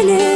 gelelim.